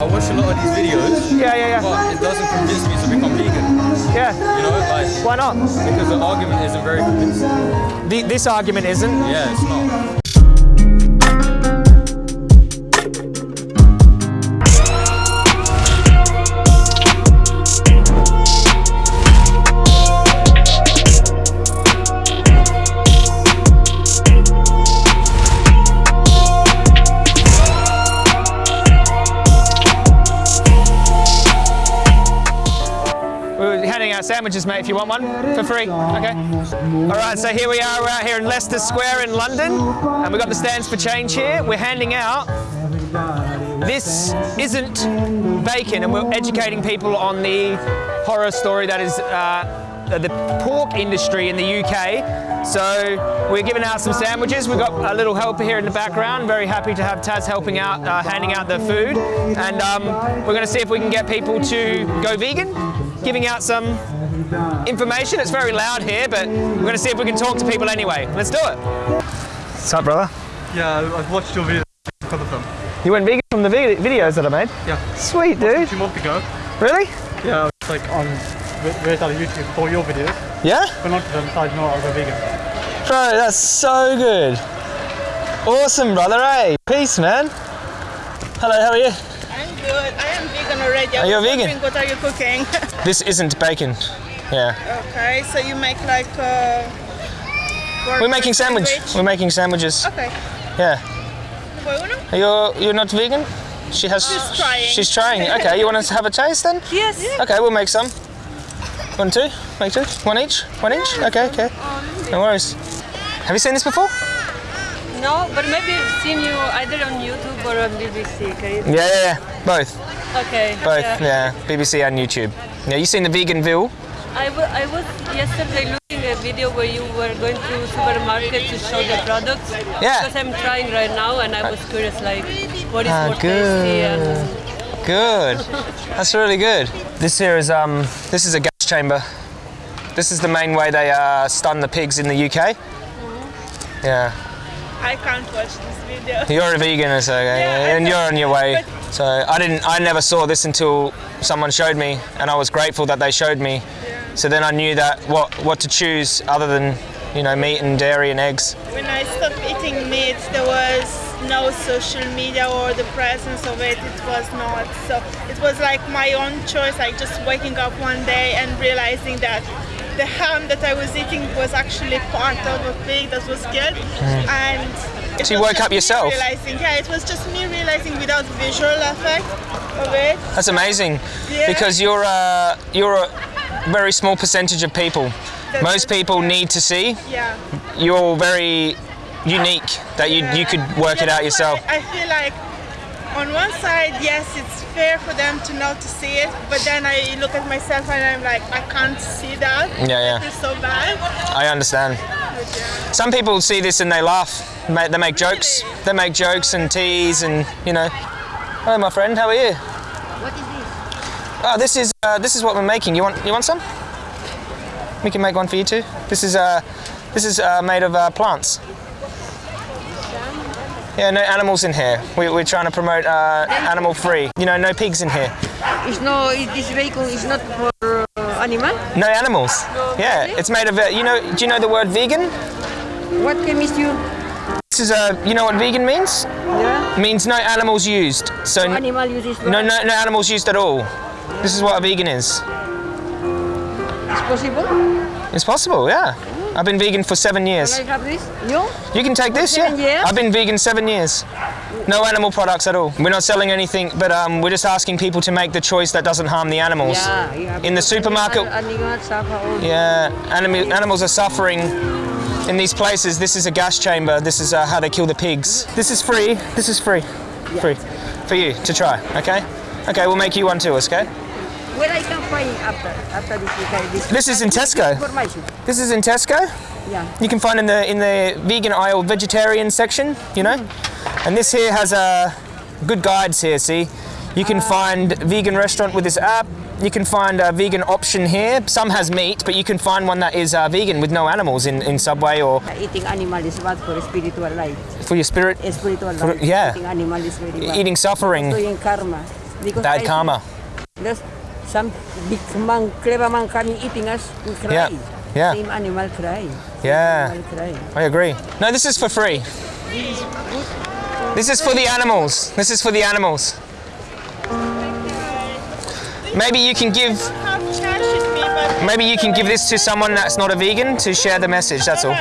I watch a lot of these videos, Yeah, yeah, yeah. but it doesn't convince me to become vegan. Yeah. You know, like Why not? because the argument isn't very convincing. The, this argument isn't. Yeah, it's not. Sandwiches, mate, if you want one, for free. Okay. All right, so here we are. We're out here in Leicester Square in London, and we've got the stands for change here. We're handing out. This isn't bacon, and we're educating people on the horror story that is uh, the pork industry in the UK. So we're giving out some sandwiches. We've got a little helper here in the background. Very happy to have Taz helping out, uh, handing out the food. And um, we're going to see if we can get people to go vegan, giving out some information. It's very loud here, but we're going to see if we can talk to people anyway. Let's do it. What's up, brother? Yeah, I've watched your video because of them. You went vegan from the vi- videos that I made? Yeah. Sweet, dude. Two months ago. Really? Yeah, I was like on various other YouTube for your videos, Yeah? but not to them, so I know I was a vegan. Bro, that's so good. Awesome, brother, hey. Peace, man. Hello, how are you? I'm good. I am vegan already. I Are you a vegan? What are you cooking? This isn't bacon. Yeah. okay, so you make like. Uh, We're making sandwich. sandwich? We're making sandwiches. Okay. Yeah. Fue uno? Are you you're not vegan? She has She's trying. She's trying. Okay, you want to have a taste then? Yes. Okay, we'll make some. One, two? Make two? One each? One each? Okay, okay. No worries. Have you seen this before? No, but maybe I've seen you either on YouTube or on BBC. You? Yeah, yeah, yeah. Both. Okay. Both, yeah. yeah. BBC and YouTube. Yeah, you seen the Veganville? I, w- I was yesterday looking at a video where you were going to supermarket to show the products. Yeah. Because I'm trying right now, and I was curious, like, what is Ah, more tasty? And Good. That's really good. This here is um this is a gas chamber. This is the main way they uh, stun the pigs in the UK. Yeah. I can't watch this video. You're a vegan, so okay, Yeah, and you're on your way. So I didn't, I never saw this until someone showed me, and I was grateful that they showed me. So then I knew that what what to choose other than you know meat and dairy and eggs. When I stopped eating meat, there was no social media or the presence of it. It was not. So it was like my own choice. Like just waking up one day and realizing that the ham that I was eating was actually part of a pig that was killed. And Mm. So you woke up yourself? Realizing, yeah, it was just me realizing without visual effect of it. That's amazing, Yeah. because you're a you're a very small percentage of people. That's- Most people need to see. Yeah. You're very unique that you you could work it out yourself. why I feel like on one side, yes, it's fair for them to not to see it, but then I look at myself and I'm like, I can't see that. Yeah, yeah. It's so bad. I understand. Some people see this and they laugh. They make jokes. They make jokes and tease and you know. Hello, my friend. How are you? What is this? Oh, this is uh, this is what we're making. You want you want some? We can make one for you too. This is uh, this is uh, made of uh, plants. Yeah, no animals in here. We, we're trying to promote uh, animal free. You know, no pigs in here. It's no, it- this vehicle is not for uh, animal. No animals. Yeah, it's made of. Uh, you know, do you know the word vegan? What chemist you? This is uh, you know what vegan means? Yeah. It means no animals used. So n- Animal uses. no, no, no animals used at all. This is what a vegan is. It's possible. It's possible, yeah. I've been vegan for seven years. Can I have this? You? You can take this, Seven yeah. years? I've been vegan seven years. No animal products at all. We're not selling anything, but um, we're just asking people to make the choice that doesn't harm the animals. Yeah. In the supermarket- Animal, animal suffer all. Yeah, anim- animals are suffering in these places. This is a gas chamber. This is uh, how they kill the pigs. This is free. This is free. Free. For you to try, okay? Okay, we'll make you one too, okay? Where I can find after after this? okay, this. This is in Tesco. This is in Tesco. Yeah. You can find in the in the vegan aisle vegetarian section, you know. And this here has uh, good guides here. See, you can find vegan restaurant with this app. You can find a vegan option here. Some has meat, but you can find one that is uh, vegan with no animals in, in Subway or Eating animal is bad for spiritual life. for your spirit. Spiritual For- yeah. Eating animal is very bad. Eating suffering. Doing karma. Because Bad I- karma. There's some big man, clever man coming eating us. We cry. Yeah, yeah. Same animal cry. Yeah, Animal cry. I agree. No, this is for free. This is for the animals. This is for the animals. Maybe you can give Have cash with me, but maybe you can give this to someone that's not a vegan to share the message. That's all.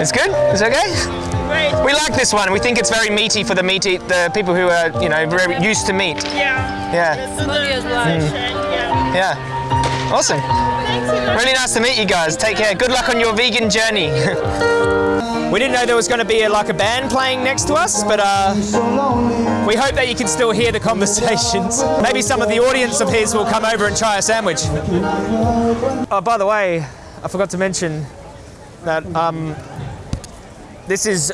It's good. It's okay. Great. We like this one. We think it's very meaty for the meat eat, the people who are you know very used to meat. Yeah. Yeah, Let's do Sorry the as well. session, Yeah. yeah. Awesome. Thanks. Really nice to meet you guys. Take care. Good luck on your vegan journey. we didn't know there was going to be a, like a band playing next to us, but uh, we hope that you can still hear the conversations. Maybe some of the audience of his will come over and try a sandwich. Oh, by the way, I forgot to mention that um, this is.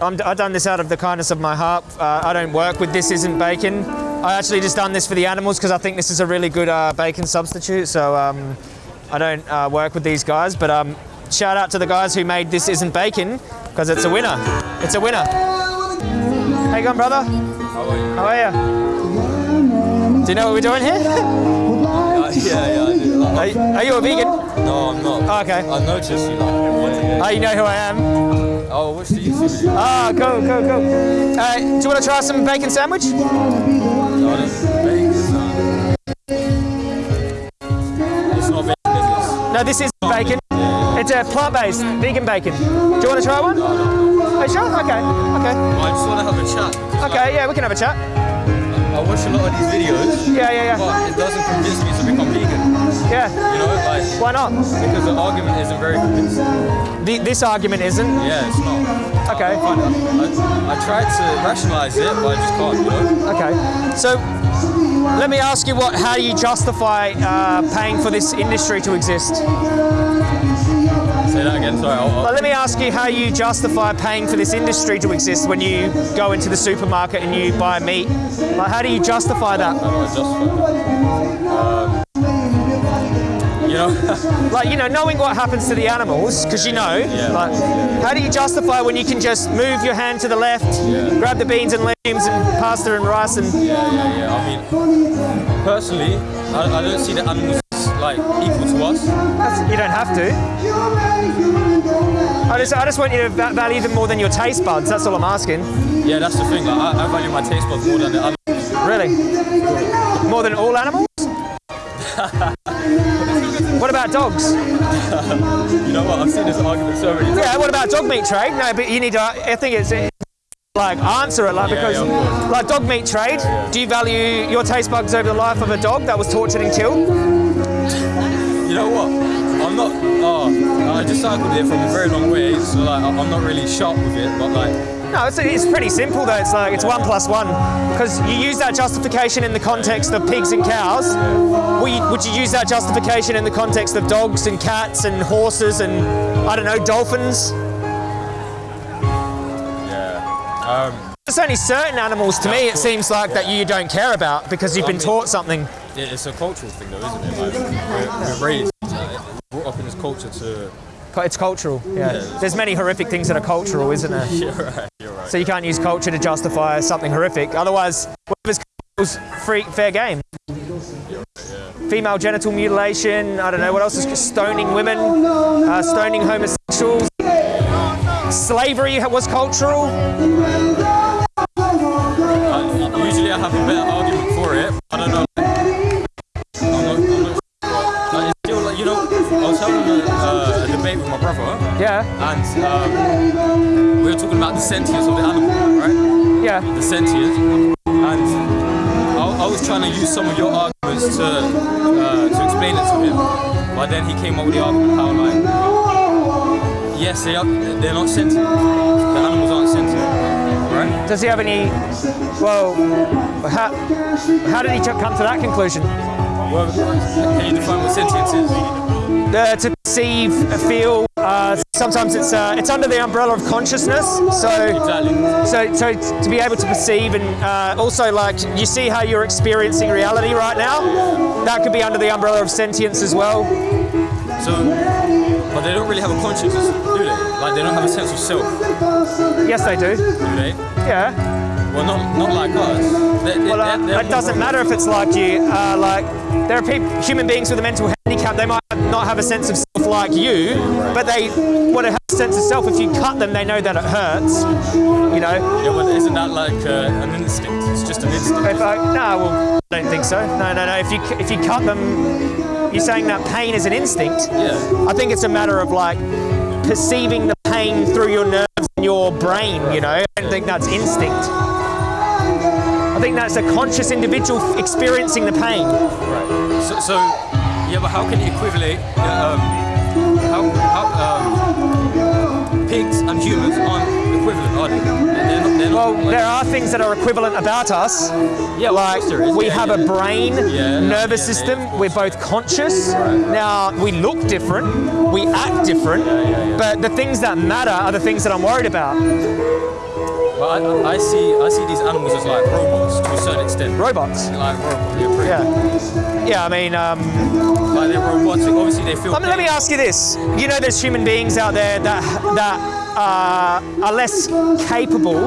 I'm, I've done this out of the kindness of my heart. Uh, I don't work with This Isn't Bacon. I actually just done this for the animals because I think this is a really good uh, bacon substitute. So um, I don't uh, work with these guys, but um, shout out to the guys who made This Isn't Bacon because it's a winner. It's a winner. How you going, brother? How are you? Do you know what we're doing here? Yeah, yeah, I do. Are, you- are you a vegan? No, I'm not. Oh, okay. I noticed you like. Oh, you know who I am. Oh, what's the YouTube video? Ah, cool, cool, cool. Uh, do you want to try some bacon sandwich? No, this is bacon. It's not bacon? No, this is bacon. It's a plant-based vegan bacon. Do you want to try one? Are you sure? Okay, okay. I just want to have a chat. Okay, yeah, we can have a chat. I watch a lot of these videos, Yeah, yeah, yeah. but it doesn't convince me to. Yeah. You know, like Why not? because the argument isn't very convincing. The, this argument isn't. Yeah, it's not. Okay. I, I, I tried to rationalize it, but I just can't. You know. Okay. So, let me ask you what? How do you justify uh, paying for this industry to exist? Say that again. Sorry. I'll, I'll, let me ask you how you justify paying for this industry to exist when you go into the supermarket and you buy meat. Like, how do you justify that? how do I justify that? Know. Like, you know, knowing what happens to the animals, because you know, like, how do you justify when you can just move your hand to the left, grab the beans and legumes and pasta and rice and. Yeah, yeah, yeah. I mean, personally, I, I don't see the animals like equal to us. That's, you don't have to. I just, I just want you to value them more than your taste buds. That's all I'm asking. Yeah, that's the thing. Like, I, I value my taste buds more than the animals. Really? More than all animals? what about dogs? You know what? I've seen this argument so many times. Yeah, what about dog meat trade? No, but you need to. I think it's. like answer it like Yeah, because yeah, like dog meat trade do you value your taste buds over the life of a dog that was tortured and killed You know what? I'm not. Oh, I just cycled it from a very long way, so like I'm not really sharp with it. But like, no it's, it's pretty simple though it's like it's one plus one because you use that justification in the context of pigs and cows would you, would you use that justification in the context of dogs and cats and horses and i don't know dolphins yeah. Um, There's only certain animals to me it seems like that you don't care about because you've been taught something. it- it's a cultural thing, though, isn't it? Like, we're, we're raised, like, brought up in this culture to. It's cultural, yeah. There's many horrific things that are cultural, isn't there? You're right. You're right. So you can't use culture to justify something horrific. Otherwise, whatever's cultural is free, fair game. Female genital mutilation, I don't know, what else is stoning women, uh, stoning homosexuals. Slavery was cultural. I, usually I have a better argument for it. I don't know. My brother, Yeah, and um, we were talking about the sentience of the animal, right? yeah. The sentience. And I, I was trying to use some of your arguments to uh, to explain it to him, but then he came up with the argument how like, yes, they are, they're not sentient. The animals aren't sentient, right? Does he have any? Well, how, how did he come to that conclusion? Well, can you define what sentience is? Uh, to perceive, uh, feel. Uh, sometimes it's uh, it's under the umbrella of consciousness. So Exactly. so so to be able to perceive and uh, also like you see how you're experiencing reality right now. That could be under the umbrella of sentience as well. So, but they don't really have a consciousness, do they? Like they don't have a sense of self, Yes, they do. do they? Yeah. Well, not not like us. They- they- Well, uh, they're- they're it doesn't matter if it's like you. Uh, like there are people, human beings with a mental handicap. They might not have a sense of self like you, but they want to have a sense of self. If you cut them, they know that it hurts. You know. Yeah, but isn't that like uh, an instinct? It's just an instinct. If I, no, well, I don't think so. No, no, no. If you if you cut them, you're saying that pain is an instinct. Yeah. I think it's a matter of like perceiving the pain through your nerves and your brain. You know. I don't think that's instinct. I think that's a conscious individual experiencing the pain. So, so yeah, but how can you equivalent? Um, how, how um, pigs and humans aren't equivalent, are they? They're not. They're Well, like- there are things that are equivalent about us. yeah, Like of there is. we Yeah, have yeah. a brain, Yeah, nervous system. We're both conscious. Now we look different, we act different, but the things that matter are the things that I'm worried about. But I, I see, I see these animals as like robots to a certain extent. Robots. Like robots. Yeah. Yeah. Yeah. I mean, um, Like they're robotic. Obviously, they feel. let me, let me ask you this. You know, there's human beings out there that that uh, are less capable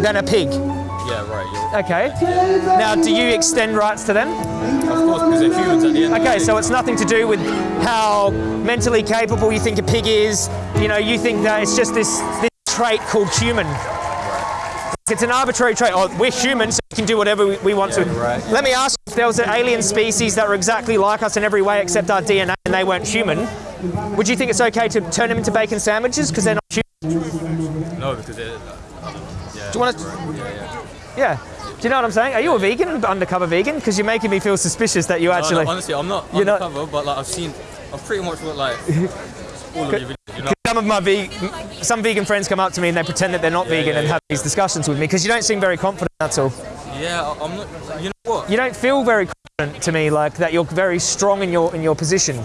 than a pig. Yeah. Right. Yeah. Okay. Now, do you extend rights to them? Of course, because they're humans at the end. of the Okay, day. so it's nothing to do with how mentally capable you think a pig is. You know, you think that it's just this, this trait called human. It's an arbitrary trait. Oh, we're human, so we can do whatever we, we want to. right. Let me ask if there was an alien species that were exactly like us in every way except our DNA and they weren't human, would you think it's okay to turn them into bacon sandwiches because they're not human? No, because they're. Uh, yeah. Do you want to? Yeah. Yeah. Yeah. Do you know what I'm saying? Are you a vegan, undercover vegan? Because you're making me feel suspicious that you No, actually. no, honestly, I'm not You're not- undercover, but like I've seen, I've pretty much what like all of your videos. You know, some of my ve- some vegan friends come up to me and they pretend that they're not vegan yeah, and yeah. have these discussions with me because you don't seem very confident. That's all. yeah, I'm not. You know what? You don't feel very confident to me, like that you're very strong in your in your position.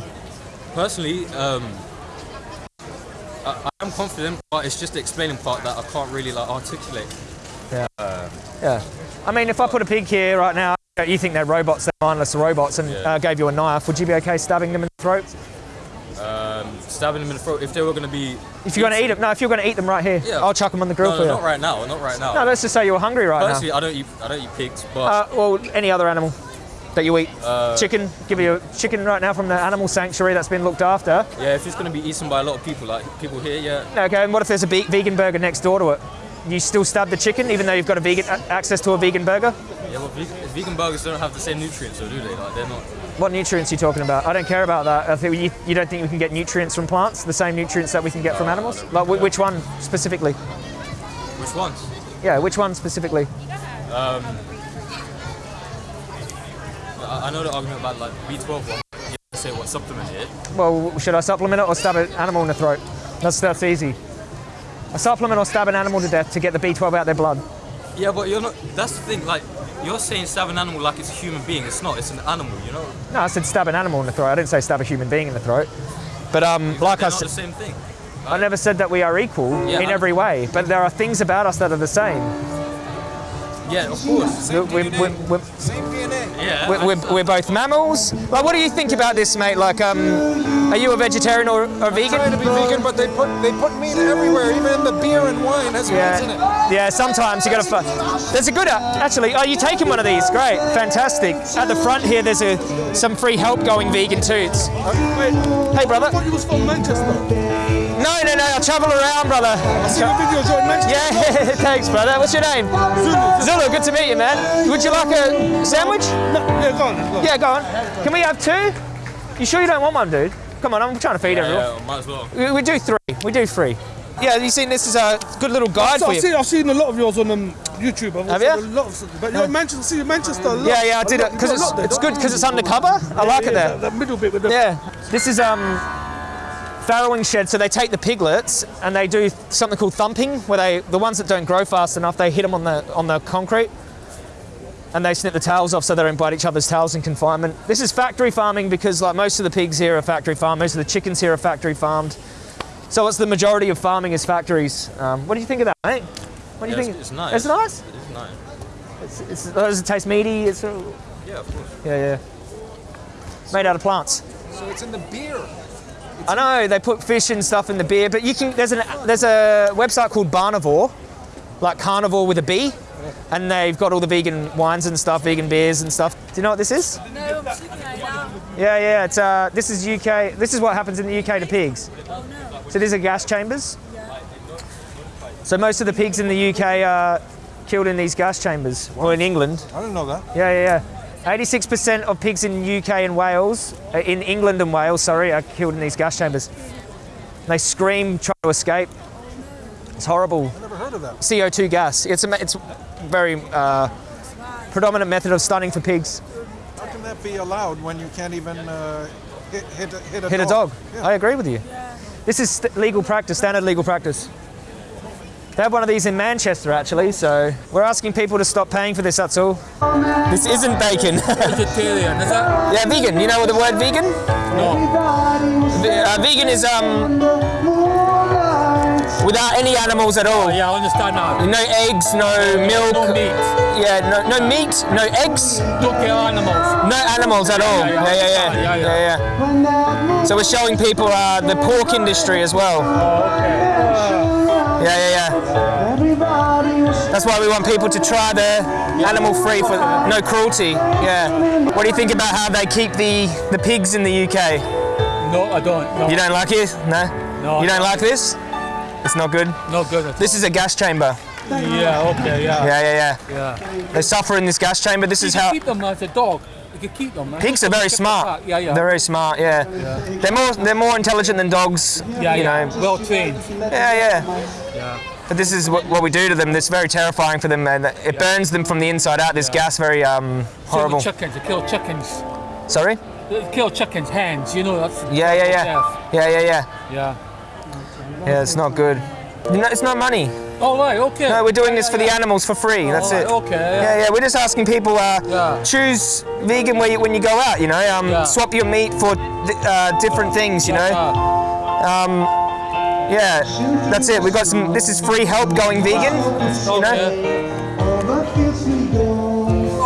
Personally, um, I, I'm confident, but it's just the explaining part that I can't really like articulate. Yeah. I mean, if I put a pig here right now, you think they're robots, they're mindless robots, and Yeah. uh, gave you a knife, would you be okay stabbing them in the throat? Stabbing them in the throat if they were going to be. If you're going to eat them, no, if you're going to eat them right here, Yeah. I'll chuck them on the grill No, for you. not right now. Not right now. No, let's just say you're hungry right Personally, I don't eat. I don't eat pigs, but. Uh, well, any other animal that you eat. Uh, chicken, give you a chicken right now from the animal sanctuary that's been looked after. yeah, if it's going to be eaten by a lot of people, like people here, yeah, Okay, and what if there's a be- vegan burger next door to it? You still stab the chicken even though you've got a vegan a- access to a vegan burger? yeah. But vegan, vegan burgers don't have the same nutrients, so do they? Like they're not. What nutrients are you talking about? I don't care about that. I think you, you don't think we can get nutrients from plants, the same nutrients that we can get from animals? Like wh- which one specifically? Which ones? Yeah, which one specifically? Um, I, I know the argument about like B12 one. You have to say what supplement it. Well, should I supplement it or stab an animal in the throat? That's that's easy. A supplement or stab an animal to death to get the B12 out of their blood. Yeah, but you're not. That's the thing. Like you're saying, stab an animal like it's a human being. It's not. It's an animal. You know. No, I said stab an animal in the throat. I didn't say stab a human being in the throat. But um, like I not the same thing. I never said that we are equal Yeah, in I- every way. But there are things about us that are the same. Yeah, of course. We're, we're, we're, Yeah. we're, we're both mammals. Like, what do you think about this, mate? Like, um, are you a vegetarian or, or vegan? I trying to be vegan, but they put they put meat everywhere, even in the beer and wine has meat in it. Yeah, yeah. Sometimes you got to. There's a good uh, actually. Oh, you taking one of these? Great, fantastic. At the front here, there's a some free help going vegan toots. Hey, brother. I thought you was from Manchester. No, no, no. I travel around, brother. I see your videos you're in Manchester. Yeah, thanks, brother. What's your name? Zulu. Zulu. Good to meet you, man. Would you like a sandwich? No, yeah, go on. Go on. Yeah, go on. Can we have two? You sure you don't want one, dude? Come on, I'm trying to feed Yeah, everyone. yeah, might as well. We, we do three. We do three. Yeah, you seen this is a good little guide So for I've you. seen, I've seen a lot of yours on um, YouTube. I've Have seen you? A lot of, but you're in Manchester. See, Manchester. A lot, Yeah, yeah, I a did it because you've got a it's, there, it's good because it's undercover. I like Yeah, it yeah, there. That middle bit with the. Yeah, this is um farrowing shed. So they take the piglets and they do something called thumping, where they the ones that don't grow fast enough, they hit them on the on the concrete, and they snip the tails off so they don't bite each other's tails in confinement. This is factory farming because like most of the pigs here are factory farmed, most of the chickens here are factory farmed. So it's the majority of farming is factories. Um, what do you think of that, mate? What do you Yeah, think? it's, it's nice. It's nice. It's nice. It's, it's, does it taste meaty? It's uh, Yeah, of course. yeah, yeah. Made out of plants. So it's in the beer. I know they put fish and stuff in the beer, but you can. There's an there's a website called Barnivore, like carnivore with a B, and they've got all the vegan wines and stuff, vegan beers and stuff. Do you know what this is? No, I'm looking at it now. Yeah, yeah. It's uh, this is UK. This is what happens in the UK to pigs. Oh, no. So these are gas chambers. So most of the pigs in the UK are killed in these gas chambers, or in England. I didn't know that. Yeah, yeah, yeah. 86% of pigs in UK and Wales, uh, in England and Wales, sorry, are killed in these gas chambers. They scream, try to escape. It's horrible. I never heard of that. CO2 gas. It's a, it's very uh, predominant method of stunning for pigs. How can that be allowed when you can't even uh, hit, hit, a- hit a Hit dog? a dog. Yeah. I agree with you. This is st- legal practice, standard legal practice. They have one of these in Manchester actually, so we're asking people to stop paying for this, that's all. This isn't bacon. Vegetarian, is that? yeah, vegan. You know the word vegan? No. Uh, vegan is um without any animals at all. Yeah, I understand now. No eggs, no milk. No meat. Yeah, no, no meat, no eggs, Don't animals. no animals at all. Yeah, Yeah, yeah, yeah. So we're showing people uh, the pork industry as well. Yeah, yeah, yeah. That's why we want people to try the animal free for no cruelty. Yeah. What do you think about how they keep the the pigs in the UK? No, I don't. No, You don't like it? No. No, You don't no. like this? It's not good. no good. At This is a gas chamber. yeah, okay, yeah. Yeah, yeah, yeah. Yeah. They suffer in this gas chamber. This You is can how keep them as a dog. You can keep them. pigs are very smart. Yeah, yeah. They're very smart. Yeah. They're more they're more intelligent than dogs. yeah, you yeah. know. Well trained. Yeah, yeah. Yeah. But this is what, what we do to them. That's very terrifying for them, and it burns them from the inside out. This gas, very um, Kill horrible. chickens. They kill chickens. Sorry? They kill chickens' hands. You know that's. Yeah, yeah, yeah. death. Yeah, yeah, yeah. Yeah. Yeah, it's not good. Know, it's not money. All right. Okay. No, we're doing this Yeah, for the animals for free. That's All right, it. Okay. Yeah, yeah. We're just asking people uh, Yeah. choose vegan where you, when you go out. You know, um, Yeah. swap your meat for uh, different things. You know. Uh, Yeah, that's it. We've got some. This is free help going vegan. You know.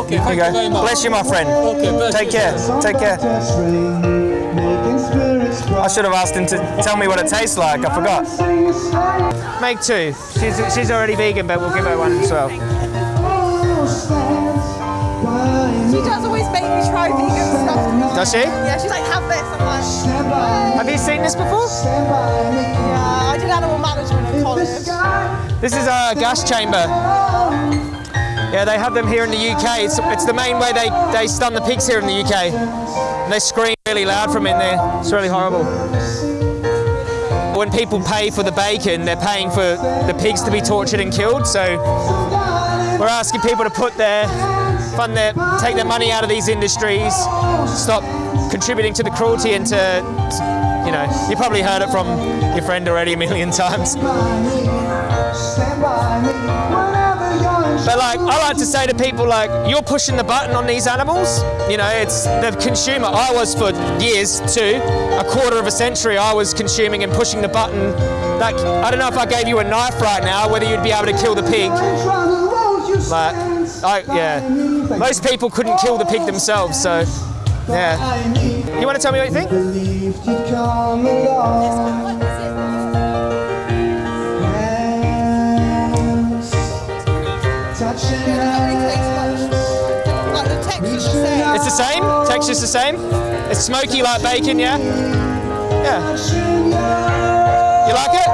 okay. Here Thank you you very go. much. Bless you, my friend. Okay. Take you. care. Take care. I should have asked him to tell me what it tastes like. I forgot. Make two. She's, she's already vegan, but we'll give her one as well. She does always make me try vegan stuff. Does she? Yeah, she's like, have this. I'm like, Have you seen this before? yeah, I did animal management in college. This is a gas chamber. Yeah, they have them here in the UK. It's, it's the main way they, they stun the pigs here in the UK. And they scream really loud from in there. It's really horrible. When people pay for the bacon, they're paying for the pigs to be tortured and killed. So we're asking people to put their fund their take their money out of these industries, stop contributing to the cruelty and to you know, you probably heard it from your friend already a million times. But like, I like to say to people, like, you're pushing the button on these animals. You know, it's the consumer. I was for years too, a quarter of a century. I was consuming and pushing the button. Like, I don't know if I gave you a knife right now, whether you'd be able to kill the pig. But I, yeah, most people couldn't kill the pig themselves. So, yeah. You want to tell me what you think? Same. It's the. Texture's the same. It's smoky like bacon, yeah. Yeah. You like it?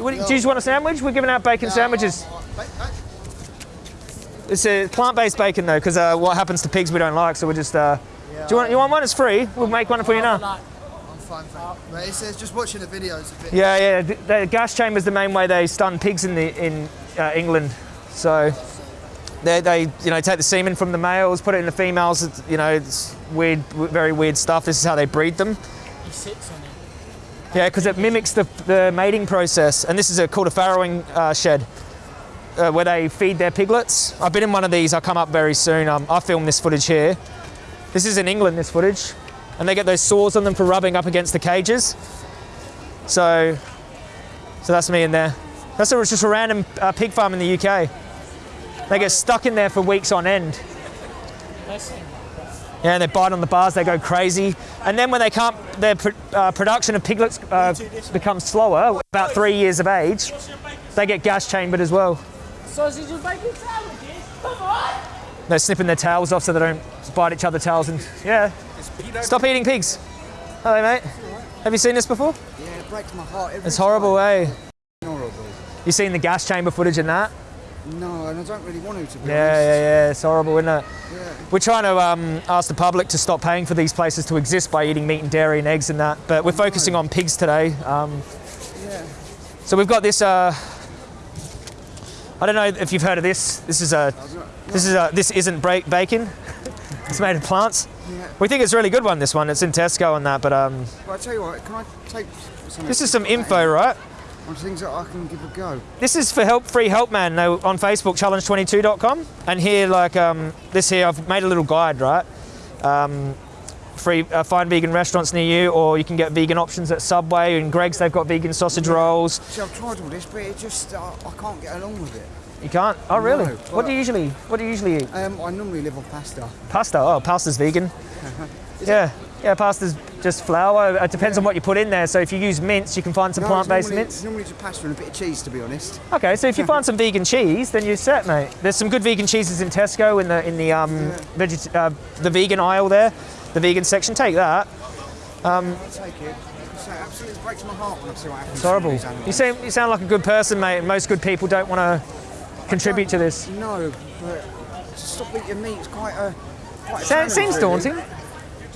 What, do you just want a sandwich? We're giving out bacon sandwiches. It's a plant-based bacon though, because uh, what happens to pigs we don't like, so we're just. Uh, do you want? You want one? It's free. We'll make one for you now. I'm fine, thank you. But it says just watching the videos a bit. Yeah, yeah. The, the gas chamber is the main way they stun pigs in the in uh, England. So they, they you know take the semen from the males, put it in the females. It's, you know, it's weird, very weird stuff. This is how they breed them. He sits on it. Yeah, because it mimics the, the mating process. And this is a, called a farrowing uh, shed. Uh, where they feed their piglets. I've been in one of these. I'll come up very soon. Um, I filmed this footage here. This is in England. This footage, and they get those sores on them for rubbing up against the cages. So, so that's me in there. That's a, just a random uh, pig farm in the UK. They get stuck in there for weeks on end. Yeah, they bite on the bars, they go crazy. And then when they can't, their pr- uh, production of piglets uh, becomes slower, about three years of age, they get gas chambered as well. Sausage and bacon sandwiches? Come on! They're snipping their tails off so they don't bite each other's tails and yeah. Stop eating pigs. Hello, mate. Have you seen this before? Yeah, it breaks my heart It's horrible, eh? Horrible. You seen the gas chamber footage in that? No, and I don't really want to, to be Yeah, honest. yeah, yeah. It's horrible, isn't it? Yeah. We're trying to um, ask the public to stop paying for these places to exist by eating meat and dairy and eggs and that. But we're focusing on pigs today. Um, Yeah. so we've got this. Uh, I don't know if you've heard of this. This is a. This is a. This isn't bacon. it's made of plants. Yeah. We think it's a really good one. This one. It's in Tesco and that. But um, But I tell you what, can I take some this is some info, right? On things that I can give a go? This is for Help Free Help Man no, on Facebook, challenge22.com. And here, like um, this here, I've made a little guide, right? Um, free, uh, find vegan restaurants near you, or you can get vegan options at Subway and Greggs. They've got vegan sausage rolls. See, I've tried all this, but it just, uh, I can't get along with it. You can't. Oh, really? No, what do you usually? What do you usually eat? Um, I normally live on pasta. Pasta. Oh, pasta's vegan. yeah, yeah. Pasta's just flour. It depends on what you put in there. So if you use mince, you can find some No, plant-based mince. Normally just pasta and a bit of cheese, to be honest. Okay, so if you find some vegan cheese, then you're set, mate. There's some good vegan cheeses in Tesco in the in the um, veget- uh, the vegan aisle there, the vegan section. Take that. Um, I'll take it. So absolutely breaks my heart when I see what happens. it's horrible. You sound you sound like a good person, mate. And most good people don't want to contribute to this. No, but stop eating meat is quite a. Quite a Sa- challenge, seems really. daunting.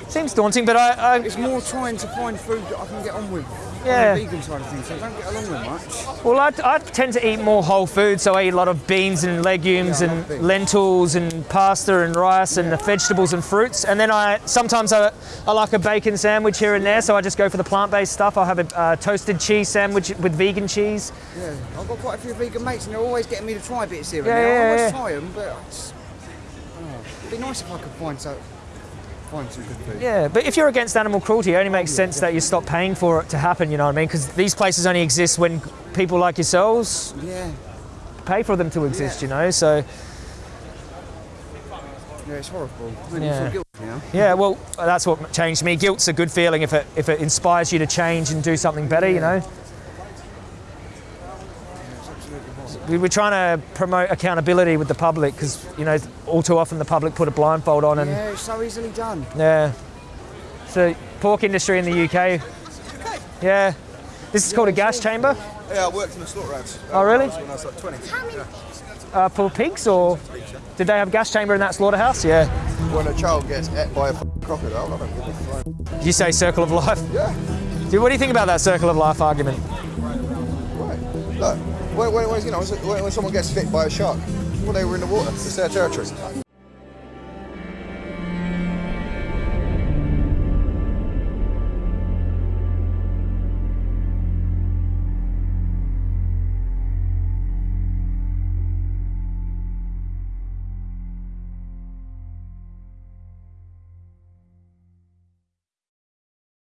Seems daunting, but I, I It's more trying to find food that I can get on with. Yeah. Vegan side of things, so I don't get along with much. Well, I, I tend to eat more whole food, so I eat a lot of beans and legumes Yeah, and lentils and pasta and rice and the vegetables and fruits. And then I sometimes I, I like a bacon sandwich here and there, so I just go for the plant-based stuff. I'll have a uh, toasted cheese sandwich with vegan cheese. Yeah, I've got quite a few vegan mates, and they're always getting me to try bits here and Yeah, there. yeah, I always yeah. try them, but it's, oh, it'd be nice if I could find so, good food. Yeah, but if you're against animal cruelty, it only makes sense that you stop paying for it to happen. You know what I mean? Because these places only exist when people like yourselves Yeah, pay for them to exist. You know, so yeah, it's horrible. Yeah. guilty now. yeah. Well, that's what changed me. Guilt's a good feeling if it if it inspires you to change and do something better. You know. We We're trying to promote accountability with the public because, you know, all too often the public put a blindfold on and Yeah, it's so easily done. Yeah. So pork industry in the UK. Yeah. This is called a gas chamber Yeah, I worked in the slaughterhouse. Oh, really? When I was like 20. Yeah. uh, for pigs, or did they have a gas chamber in that slaughterhouse? Yeah. When a child gets ate by a crocodile, I don't give a you say circle of life? Yeah, Dude, what do you think about that circle of life argument? right. Look, when, when, when, you know, when, someone gets bit by a shark, well, they were in the water. It's their territory.